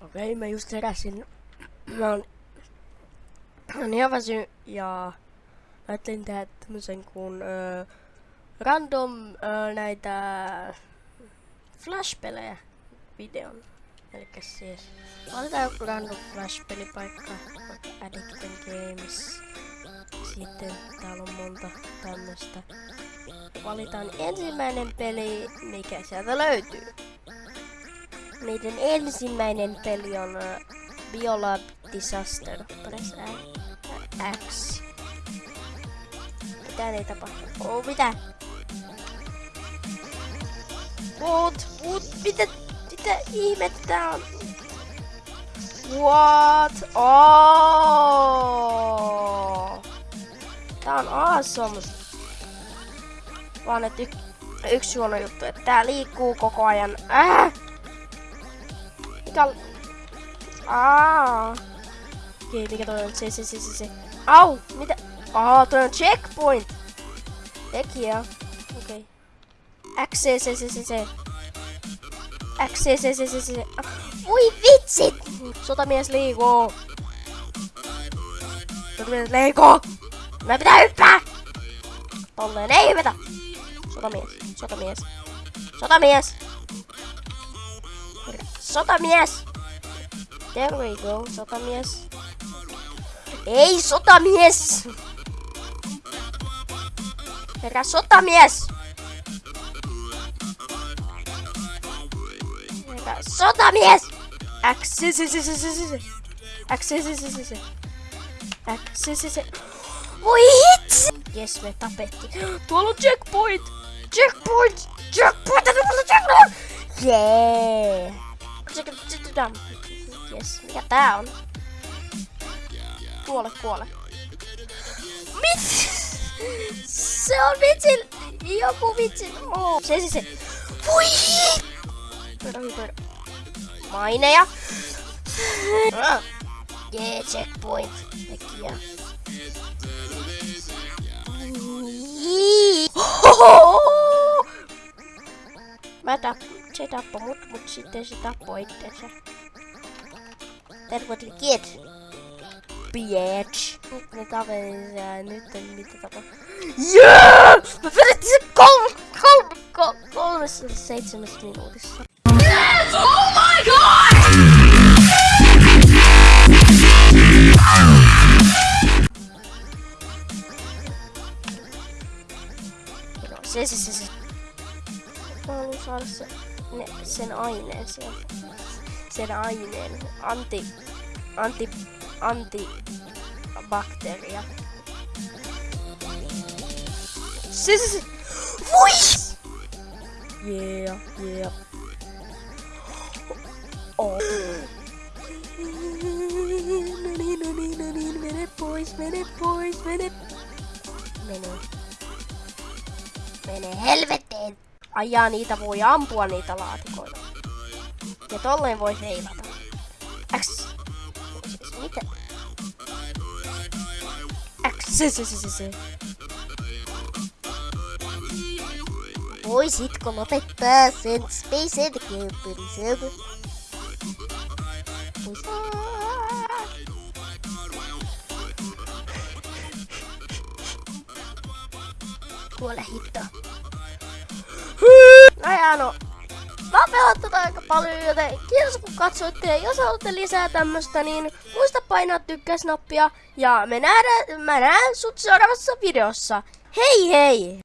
Okei, mä just heräsin. Mä oon, mä oon ihan väsy ja mä ajattelin tehdä tämmösen kuin ö, random ö, näitä Flash-pelejä videon. Eli siis valitaan joku random Flash-pelipaikka, vaikka Addicten Games. Sitten täällä on monta tämmöstä. Valitaan ensimmäinen peli, mikä sieltä löytyy. Meidän ensimmäinen peli on uh, Biolab Disaster. Press X. Mitä ei tapahdu? Oh, mitä? What? What? Mitä? Mitä ihmettä on? What? Oh! Tää on awesome. Vaan et y- yksi huono juttu, että tää liikkuu koko ajan. Äh! On... Aa. Okei, mikä toi on? Se, se, se, se, se. Au! Mitä? Aa, toi on checkpoint! Tekijä. Okei. Okay. X, C, C, C, C, C. X, C, C, C, C, C. Voi vitsit! Sotamies liikoo. Sotamies liikoo! Mä pitää hyppää! Tolleen ei hypätä! Sotamies, sotamies. Sotamies! X, se, se, se, se, se, se. X, se, se, se, se, se. X, se, se, se. Voi hitsi! Jes, me tapettiin. Tuolla on checkpoint! Checkpoint! Checkpoint! Tuolla on checkpoint! Jee! Yeah. Jes, mikä tää on? Kuole, kuole. Mit? Se on vitsin... Joku vitsin... Oh. Se, se, se. Voi! Maineja. Jee, yeah, checkpoint. Tekijä. Mä tapp, se tappoi mut, mut sitten se tappoi itsensä. That what we get. Bitch. Nyt me tapelin nyt en mitä tapa. Yeah! Mä vedettiin se kolme, kolme, kolme, kolmessa seitsemässä minuutissa. Yes! Oh my god! No, se, se, se, se. Mä haluan saada se, ne, sen aineen sieltä. Sen aineen. Anti, anti, anti bakteeria. Se, se, se. Voi! Yeah, yeah. Oh. No niin, no niin, no niin, mene pois, mene pois, mene. Mene. Mene helvettiin! Ajaa niitä voi ampua niitä laatikoita. Ja tolleen voi heilata. X. Siis mitä? X. Se, se, se, se. Voisitko lopettaa sen Space? Vois... Kuole hitto. No ja no. Mä oon pelannut aika paljon, joten kiitos kun katsoitte. Ja jos haluatte lisää tämmöstä, niin muista painaa tykkäysnappia. Ja me nähdään, mä näen sut seuraavassa videossa. Hei hei!